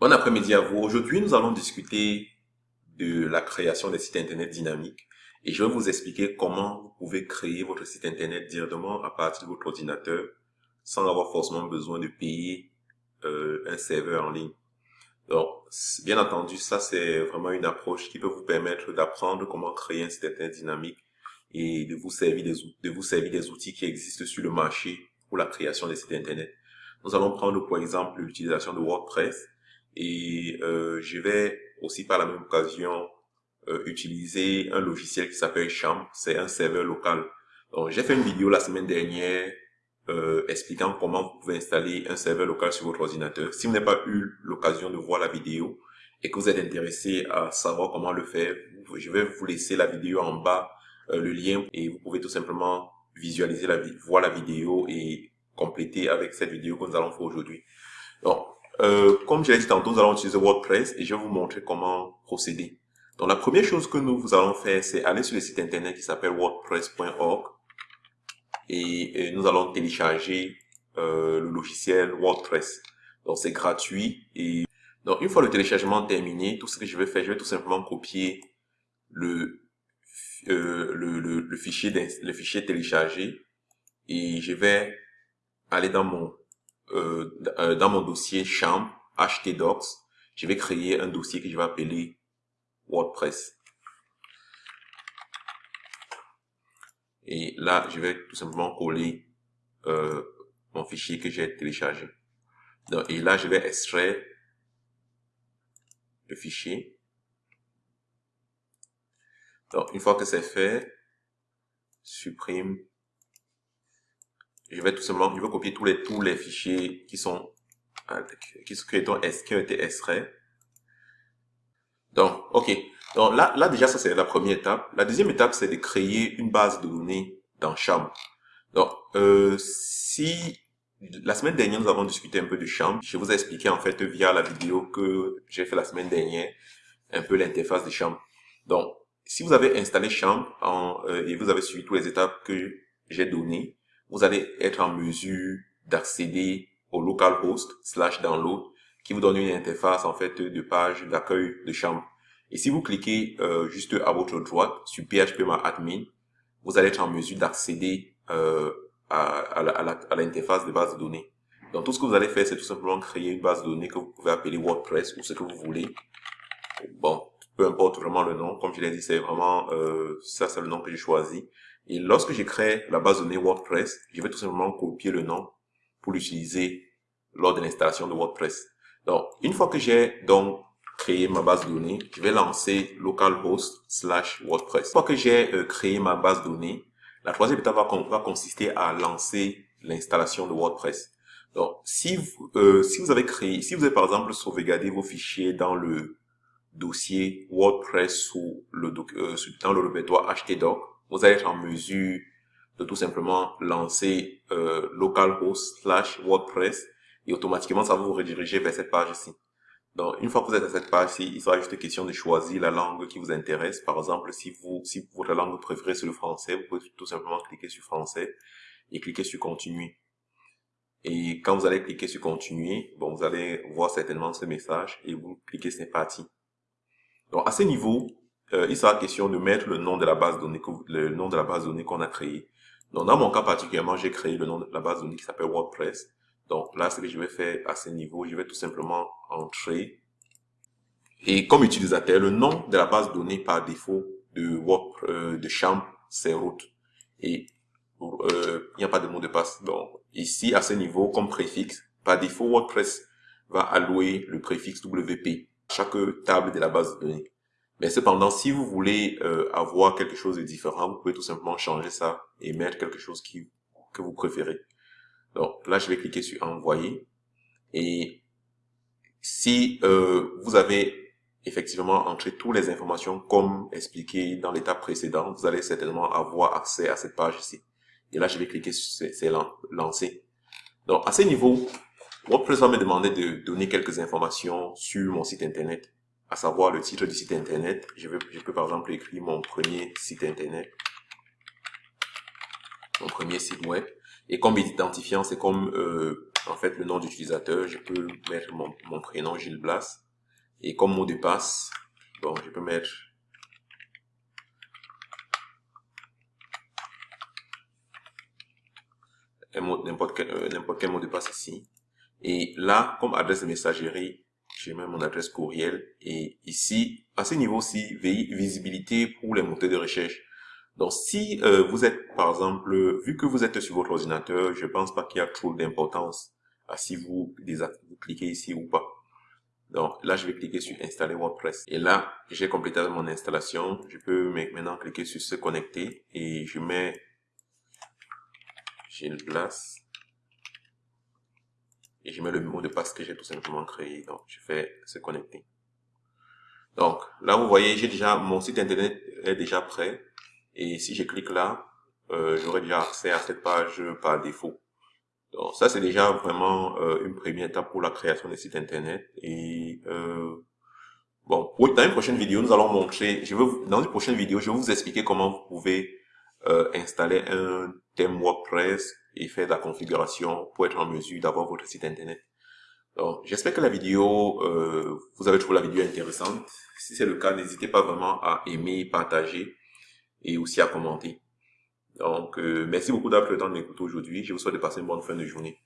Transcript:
Bon après-midi à vous. Aujourd'hui, nous allons discuter de la création des sites internet dynamiques et je vais vous expliquer comment vous pouvez créer votre site internet directement à partir de votre ordinateur sans avoir forcément besoin de payer euh, un serveur en ligne. Donc, bien entendu, ça c'est vraiment une approche qui peut vous permettre d'apprendre comment créer un site internet dynamique et de vous servir des, de vous servir des outils qui existent sur le marché pour la création des sites internet. Nous allons prendre pour exemple l'utilisation de WordPress et euh, je vais aussi par la même occasion euh, utiliser un logiciel qui s'appelle Champ. C'est un serveur local. J'ai fait une vidéo la semaine dernière euh, expliquant comment vous pouvez installer un serveur local sur votre ordinateur. Si vous n'avez pas eu l'occasion de voir la vidéo et que vous êtes intéressé à savoir comment le faire, je vais vous laisser la vidéo en bas, euh, le lien, et vous pouvez tout simplement visualiser la voir la vidéo et compléter avec cette vidéo que nous allons faire aujourd'hui. Donc, euh, comme je l'ai dit tantôt, nous allons utiliser WordPress et je vais vous montrer comment procéder. Donc la première chose que nous allons faire, c'est aller sur le site internet qui s'appelle wordpress.org et, nous allons télécharger euh, le logiciel WordPress. Donc c'est gratuit et donc une fois le téléchargement terminé, tout ce que je vais faire, je vais tout simplement copier le euh, le, le, fichier le fichier téléchargé et je vais aller dans mon euh, euh, dans mon dossier chambre htdocs, je vais créer un dossier que je vais appeler WordPress. Et là, je vais tout simplement coller euh, mon fichier que j'ai téléchargé. Donc, et là, je vais extraire le fichier. Donc, une fois que c'est fait, supprime je vais tout simplement, je vais copier tous les, tous les fichiers qui sont, qui, qui, ont, qui ont été extraits. Donc, ok. Donc là, là déjà, ça c'est la première étape. La deuxième étape, c'est de créer une base de données dans Champ. Donc, euh, si la semaine dernière, nous avons discuté un peu de Champ, je vous ai expliqué en fait via la vidéo que j'ai fait la semaine dernière, un peu l'interface de Champ. Donc, si vous avez installé Champ en, euh, et vous avez suivi toutes les étapes que j'ai données, vous allez être en mesure d'accéder au localhost slash download qui vous donne une interface en fait de page d'accueil de chambre. Et si vous cliquez euh, juste à votre droite sur PHP admin, vous allez être en mesure d'accéder euh, à, à l'interface de base de données. Donc tout ce que vous allez faire, c'est tout simplement créer une base de données que vous pouvez appeler WordPress ou ce que vous voulez. Bon, peu importe vraiment le nom, comme je l'ai dit, c'est vraiment euh, ça, c'est le nom que j'ai choisi. Et lorsque je crée la base de données WordPress, je vais tout simplement copier le nom pour l'utiliser lors de l'installation de WordPress. Donc, une fois que j'ai donc créé ma base de données, je vais lancer localhost slash WordPress. Une fois que j'ai euh, créé ma base de données, la troisième étape va, consister à lancer l'installation de WordPress. Donc, si vous, euh, si vous avez créé, si vous avez par exemple sauvegardé vos fichiers dans le dossier WordPress ou le, euh, dans le répertoire htdoc, vous allez être en mesure de tout simplement lancer euh, localhost slash WordPress et automatiquement ça va vous rediriger vers cette page ici. Donc une fois que vous êtes à cette page-ci, il sera juste question de choisir la langue qui vous intéresse. Par exemple, si vous si votre langue préférée c'est le français, vous pouvez tout simplement cliquer sur français et cliquer sur continuer. Et quand vous allez cliquer sur continuer, bon, vous allez voir certainement ce message et vous cliquez c'est parti. Donc à ce niveau, euh, il sera question de mettre le nom de la base de données, le nom de la base de données qu'on a créée. Donc, dans mon cas particulièrement, j'ai créé le nom de la base de données qui s'appelle WordPress. Donc, là, ce que je vais faire à ce niveau, je vais tout simplement entrer. Et comme utilisateur, le nom de la base de données par défaut de Word, euh, de Champ, c'est root. Et euh, il n'y a pas de mot de passe. Donc, ici, à ce niveau, comme préfixe, par défaut, WordPress va allouer le préfixe WP à chaque table de la base de données. Mais cependant, si vous voulez euh, avoir quelque chose de différent, vous pouvez tout simplement changer ça et mettre quelque chose qui, que vous préférez. Donc là, je vais cliquer sur envoyer. Et si euh, vous avez effectivement entré toutes les informations comme expliqué dans l'étape précédente, vous allez certainement avoir accès à cette page ici. Et là, je vais cliquer sur c'est lancer. Donc à ce niveau, WordPress va me demander de donner quelques informations sur mon site internet à savoir le titre du site internet. Je, vais, je peux par exemple écrire mon premier site internet, mon premier site web. Et comme identifiant, c'est comme euh, En fait, le nom d'utilisateur, je peux mettre mon, mon prénom Gilles Blas. Et comme mot de passe, bon, je peux mettre n'importe quel, euh, quel mot de passe ici. Et là, comme adresse de messagerie, je mets mon adresse courriel. Et ici, à ce niveau-ci, visibilité pour les moteurs de recherche. Donc, si euh, vous êtes, par exemple, vu que vous êtes sur votre ordinateur, je pense pas qu'il y a trop d'importance à si vous, cliquez ici ou pas. Donc là, je vais cliquer sur installer WordPress. Et là, j'ai complété mon installation. Je peux maintenant cliquer sur se connecter et je mets j'ai une place et je mets le mot de passe que j'ai tout simplement créé. Donc, je fais se connecter. Donc, là, vous voyez, j'ai déjà, mon site internet est déjà prêt. Et si je clique là, euh, j'aurai déjà accès à cette page par défaut. Donc, ça, c'est déjà vraiment euh, une première étape pour la création des sites internet. Et euh, bon, dans une prochaine vidéo, nous allons montrer, je veux, dans une prochaine vidéo, je vais vous expliquer comment vous pouvez euh, installer un thème WordPress et faire de la configuration pour être en mesure d'avoir votre site internet. Donc, j'espère que la vidéo, euh, vous avez trouvé la vidéo intéressante. Si c'est le cas, n'hésitez pas vraiment à aimer, partager et aussi à commenter. Donc, euh, merci beaucoup d'avoir pris le temps de m'écouter aujourd'hui. Je vous souhaite de passer une bonne fin de journée.